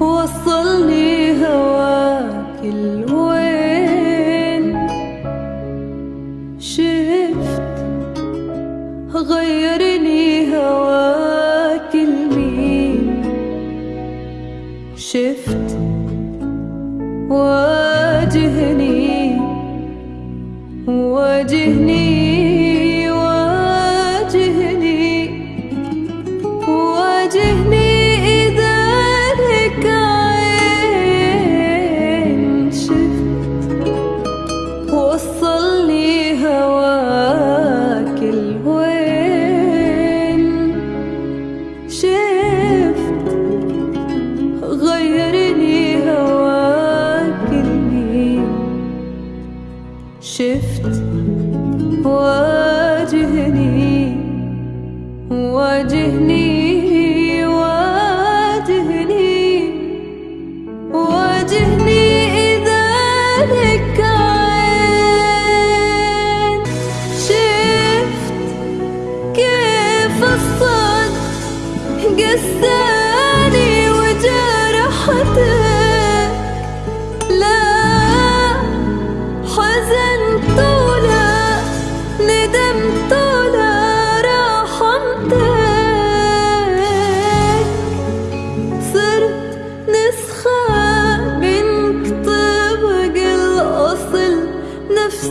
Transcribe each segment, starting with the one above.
وصلني هواك الوين. شفت غيرني هواك المين. شفت واجهني واجهني واجهني واجهني. شفت واجهني واجهني واجهني واجهني إذا لك عين. شفت كيف الصد قسيت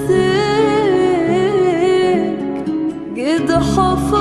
حسيك قد حفظ